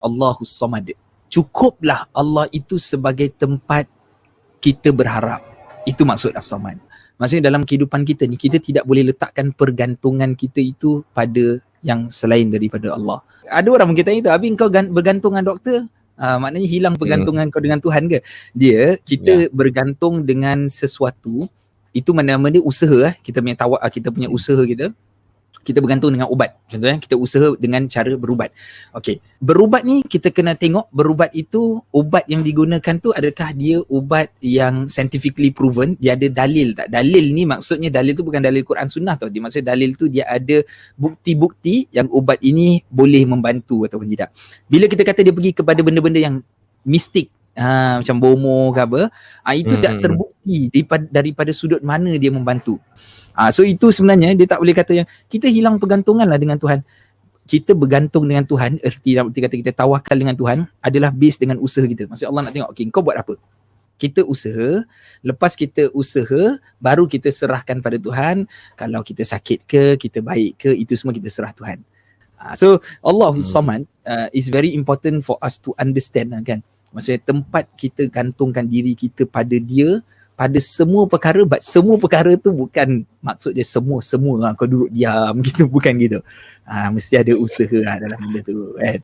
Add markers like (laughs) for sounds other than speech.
Allahus Samad. Cukuplah Allah itu sebagai tempat kita berharap. Itu maksud As-Samad. Maksudnya dalam kehidupan kita ni kita tidak boleh letakkan pergantungan kita itu pada yang selain daripada Allah. Ada orang mungkin tanya tu, Abi kau bergantung dengan doktor? Uh, maknanya hilang hmm. pergantungan hmm. kau dengan Tuhan ke? Dia, kita yeah. bergantung dengan sesuatu, itu mana-mana usaha eh. Kita punya tawak, kita punya usaha kita kita bergantung dengan ubat. Contohnya kita usaha dengan cara berubat. Okey, berubat ni kita kena tengok berubat itu ubat yang digunakan tu adakah dia ubat yang scientifically proven, dia ada dalil tak? Dalil ni maksudnya dalil tu bukan dalil Quran Sunnah tau. Dia maksudnya dalil tu dia ada bukti-bukti yang ubat ini boleh membantu ataupun tidak. Bila kita kata dia pergi kepada benda-benda yang mistik Ha, macam bomo ke apa ha, itu hmm. tak terbukti daripada, daripada sudut mana dia membantu Ha, so itu sebenarnya dia tak boleh kata yang kita hilang pergantungan lah dengan Tuhan. Kita bergantung dengan Tuhan, erti dalam erti kata kita tawakal dengan Tuhan adalah base dengan usaha kita. Maksud Allah nak tengok, okay, kau buat apa? Kita usaha, lepas kita usaha, baru kita serahkan pada Tuhan. Kalau kita sakit ke, kita baik ke, itu semua kita serah Tuhan. Ha, so Allah hmm. Samad uh, is very important for us to understand lah kan. Maksudnya tempat kita gantungkan diri kita pada dia, pada semua perkara but semua perkara tu bukan maksud dia semua semua lah. Kau duduk diam (laughs) gitu bukan gitu. Ha, mesti ada usaha lah dalam benda tu kan